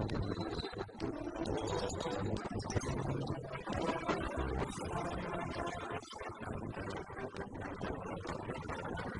Thank you.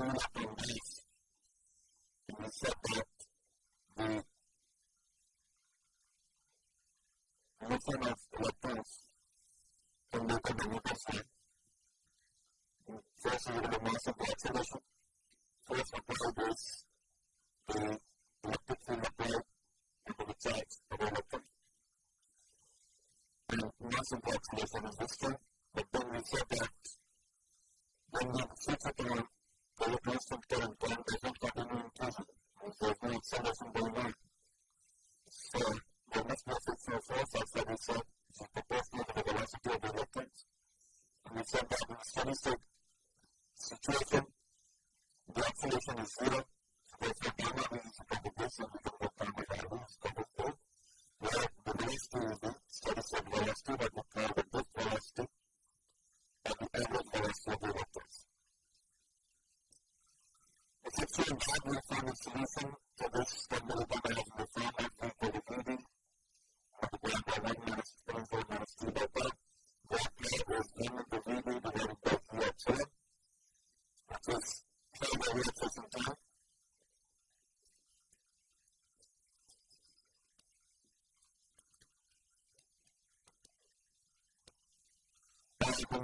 screwed have been life in the fact that the of electrons can look at the neutron side. First, we have the mass of the acceleration. First, apply this the electric field applied into the charge of the electron. And mass of the acceleration is this strength.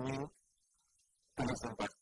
kami tidak sempat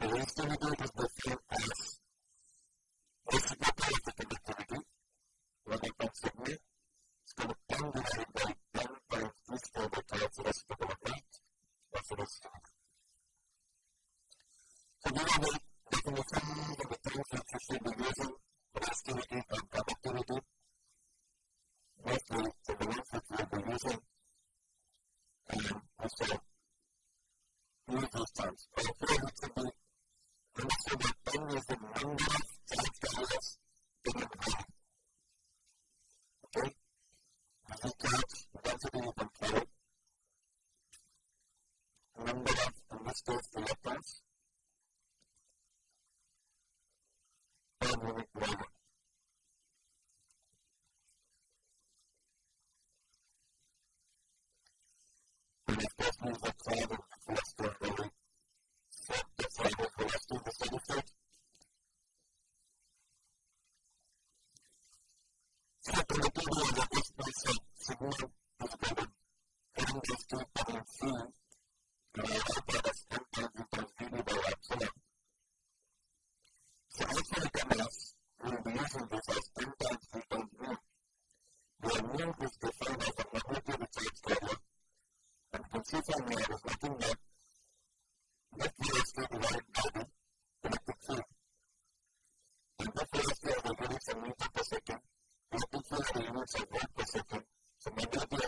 the rest of the group is the fear as the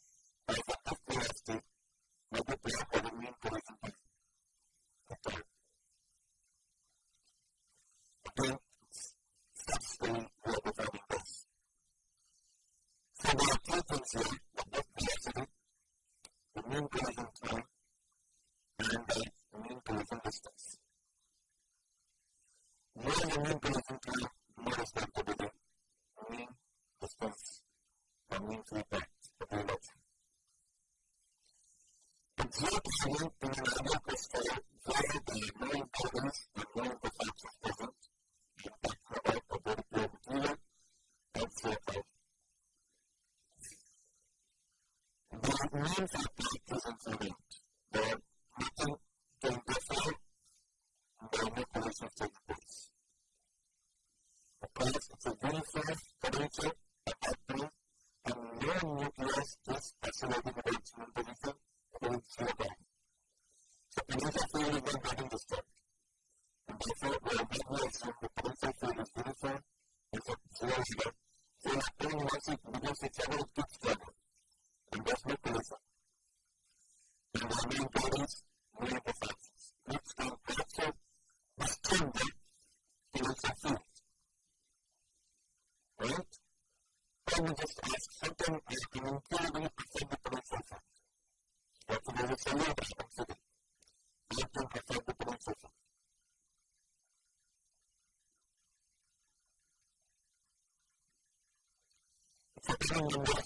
Ryan Fox. someone just ask something like an incredibly perfectable sofa. That's another seller that I'm sitting. Something perfectable sofa. So,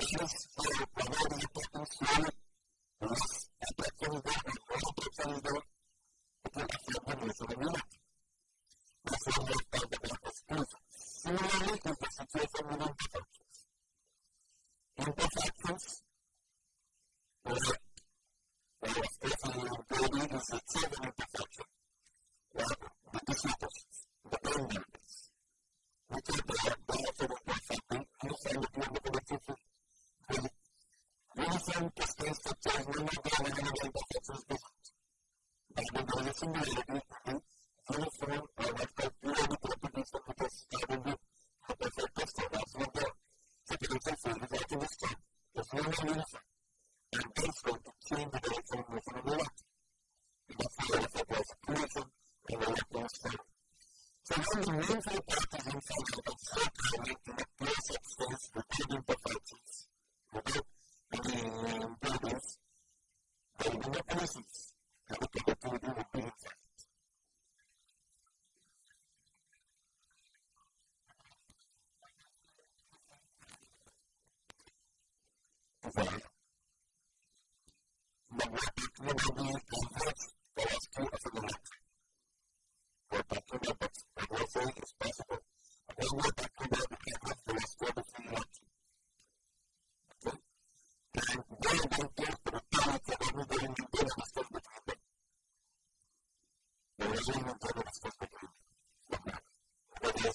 Jesús Gracias.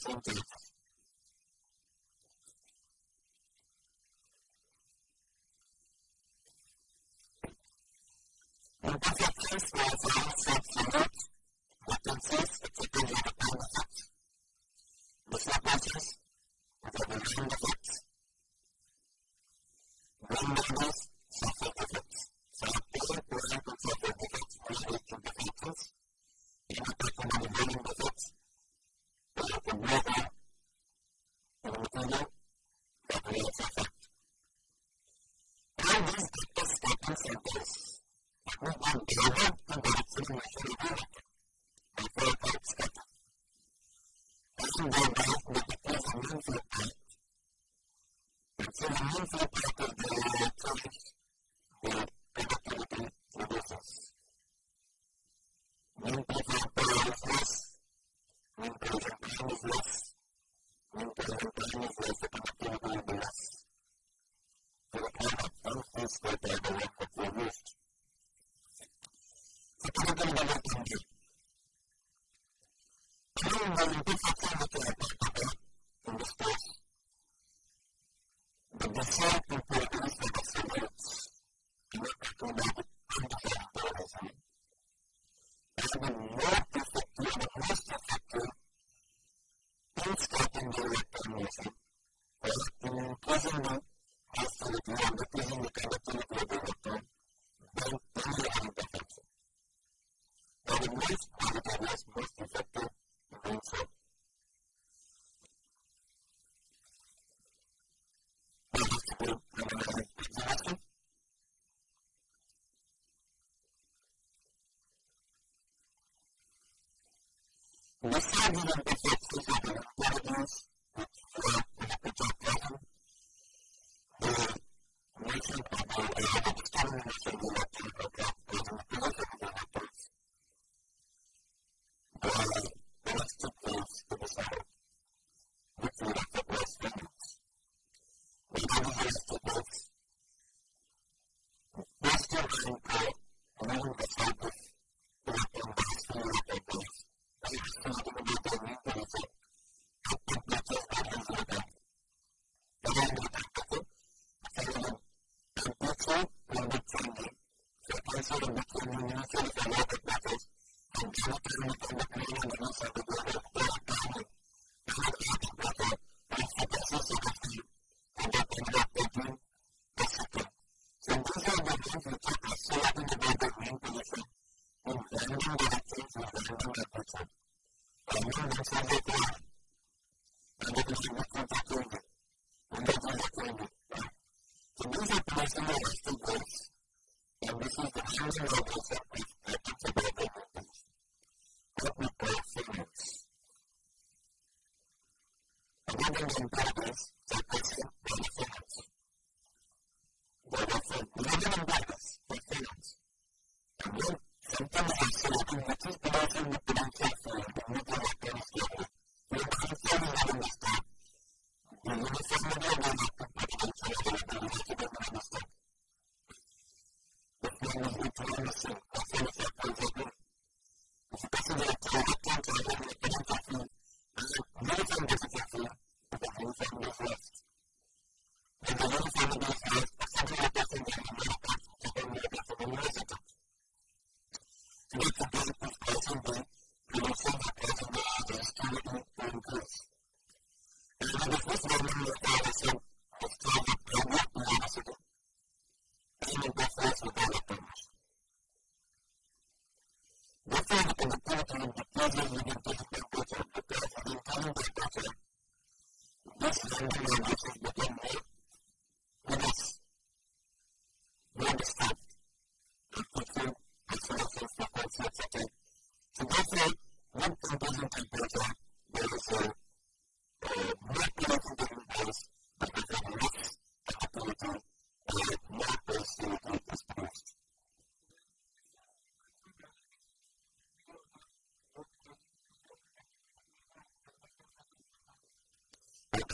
something Los Ángeles de Sexy Fabulous of the North.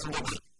Gracias.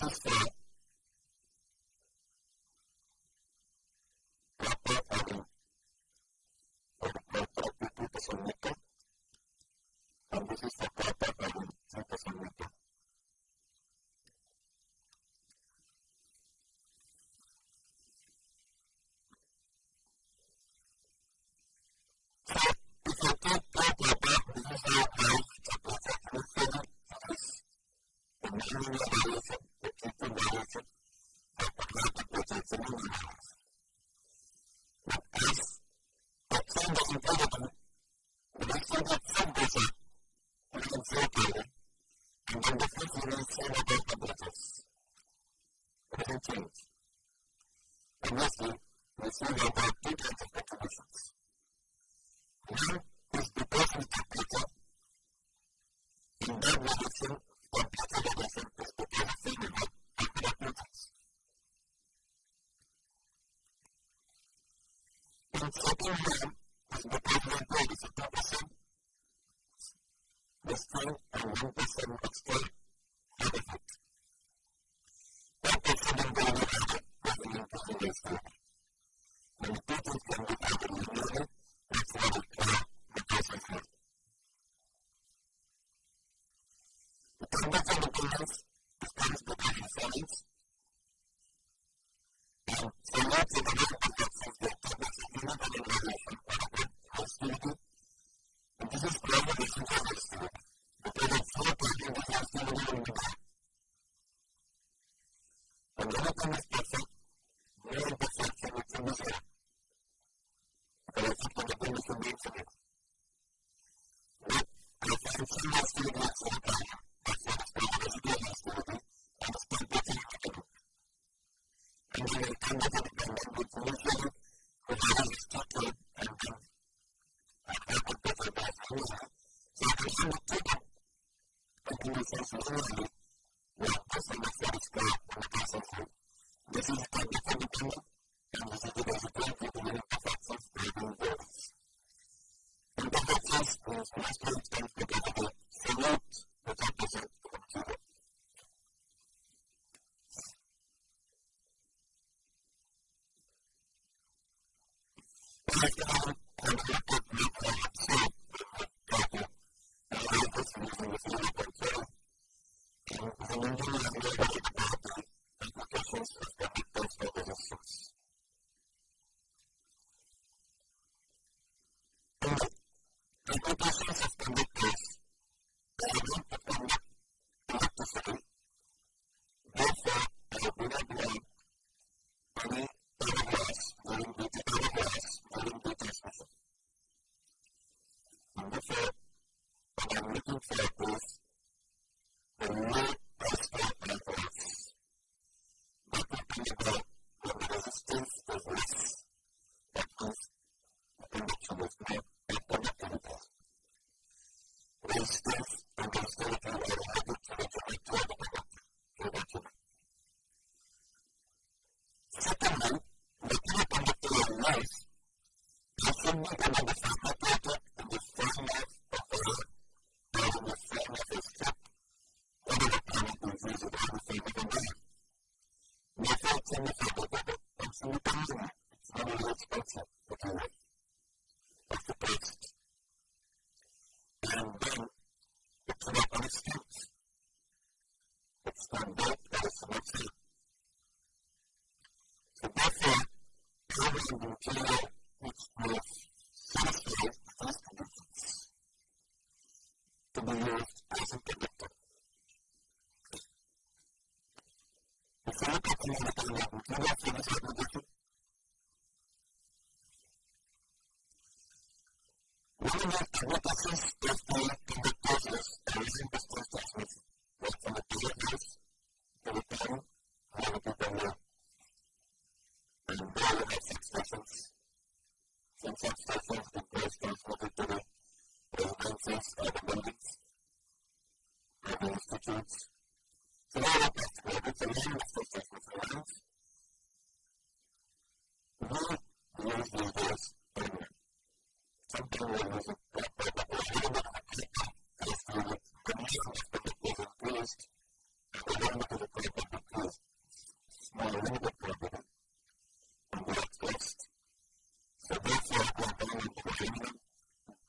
tough thing. Thank you. I'm but I'm looking for a place. The conferences or the bandits institutes. So now that that's good, it's a name association with. We use the ideas anyway. Something that it is increased and the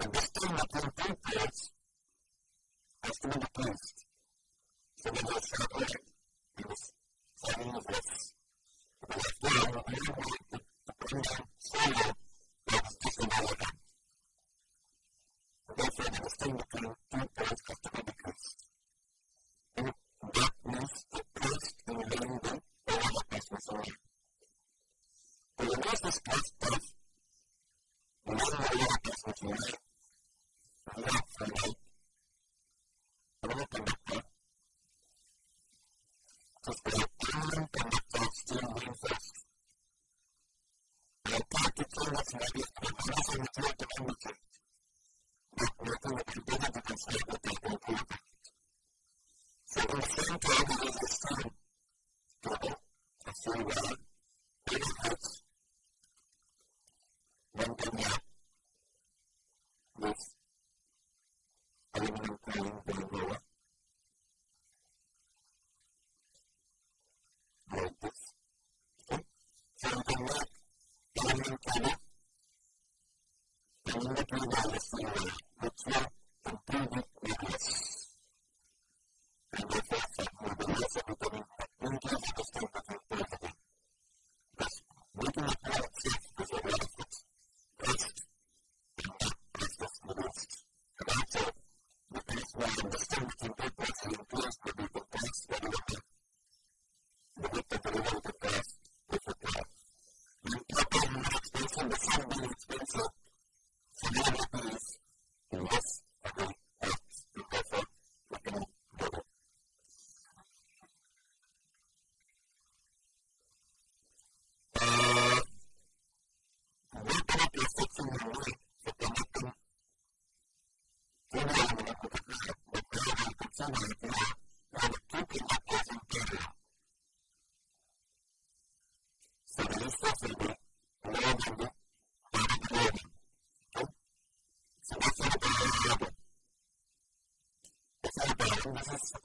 and the stigma to the prayers has to be replaced. So that your Thank you. cosas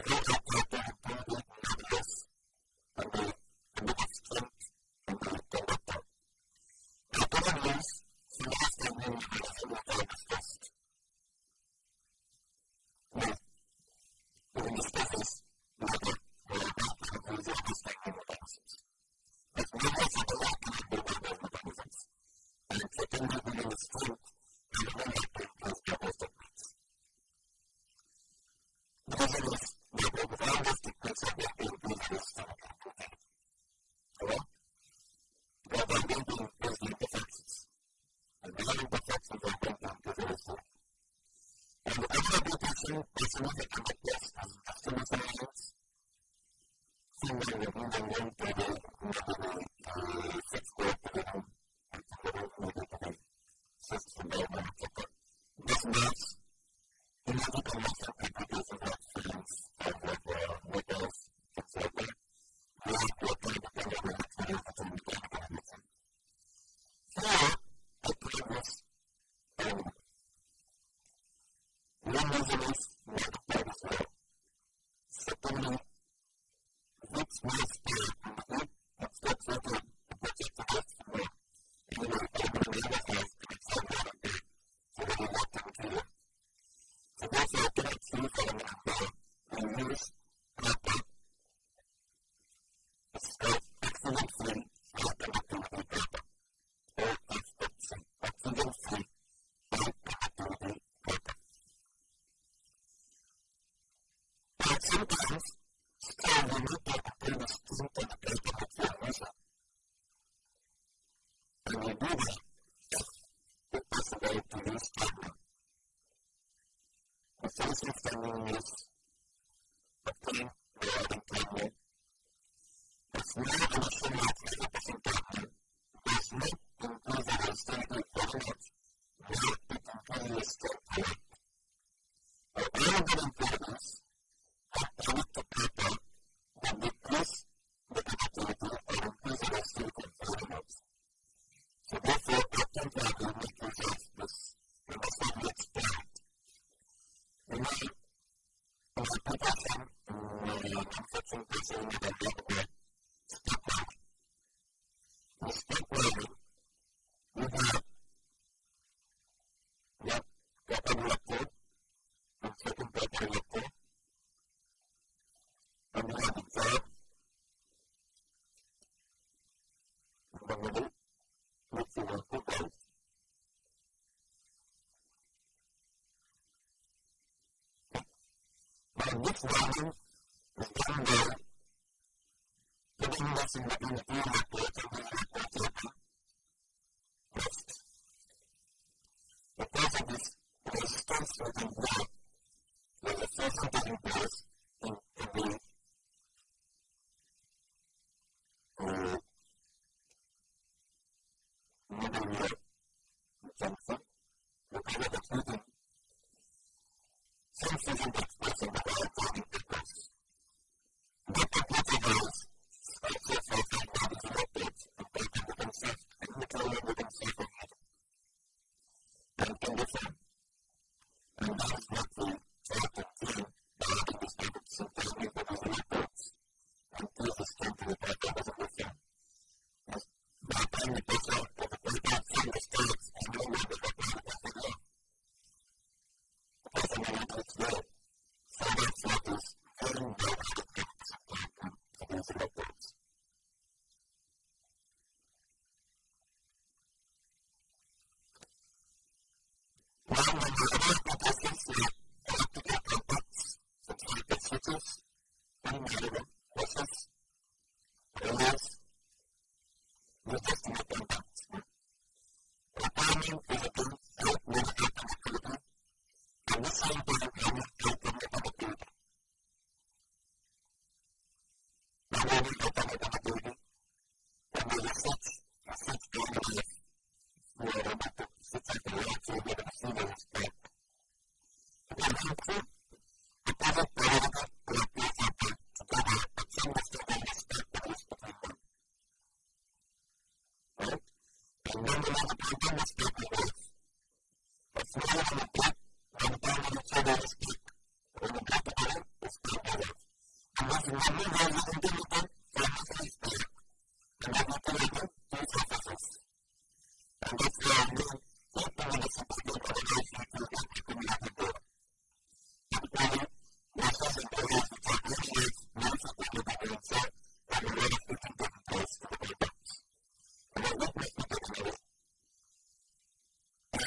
その volume is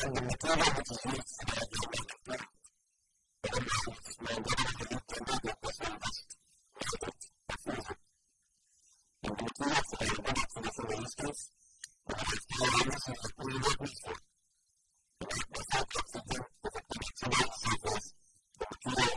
and the material which is is kind of activity. And such is a kind of activity that the brain has a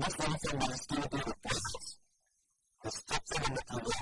temperature. Such function, very well behaves because of such function. And the from expanding the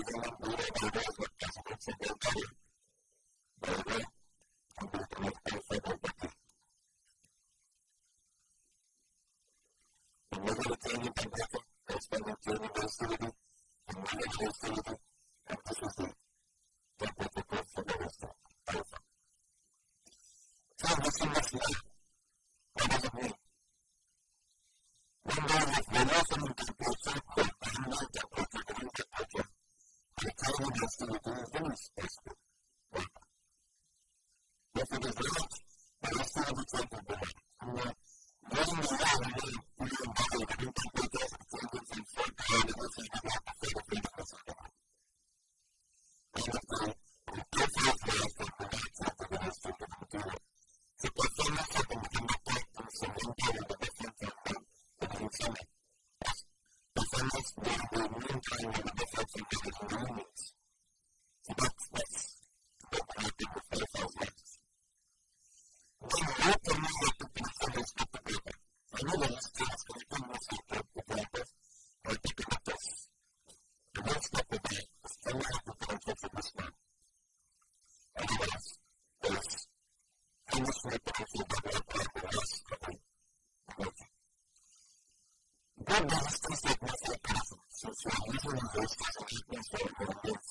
される。One day, this is like nothing possible. So it's not usually voice doesn't equal what.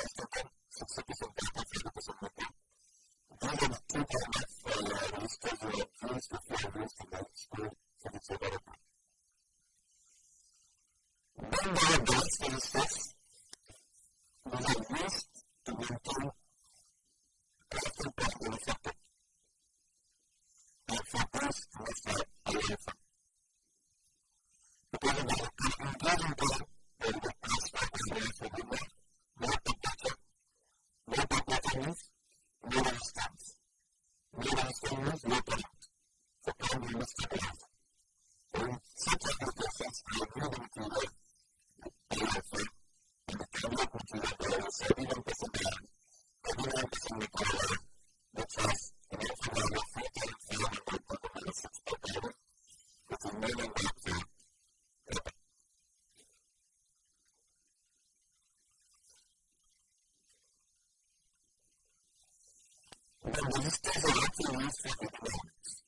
humanistas de las ciencias naturales.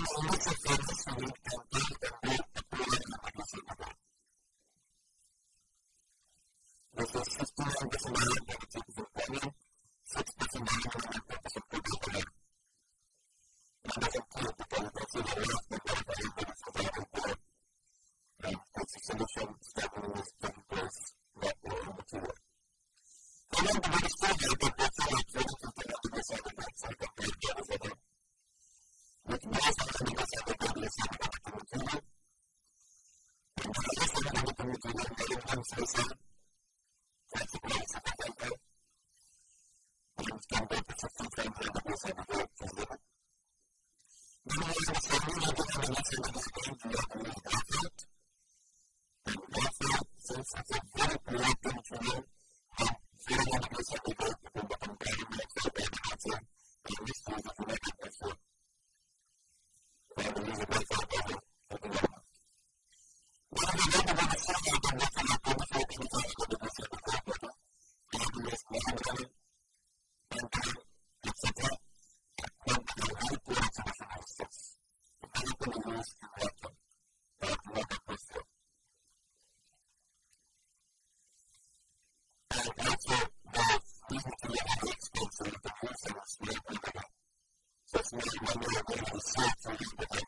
mas a nossa se nos puede preparar. Se es muy bueno la conversación, pero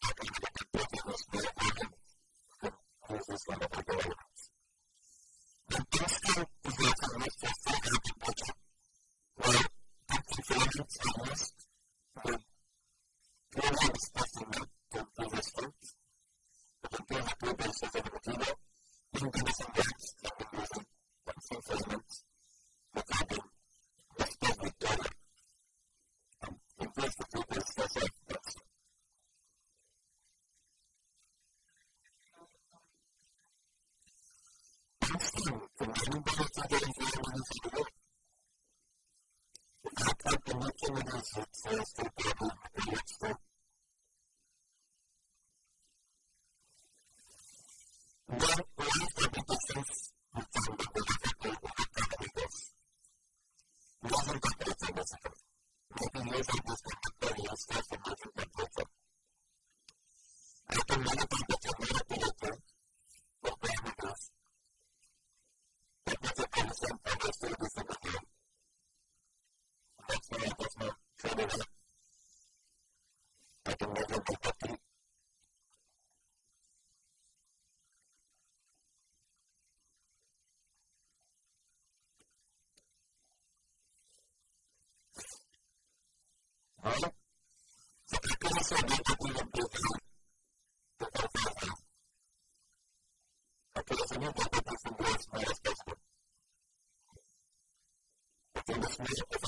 Thank you.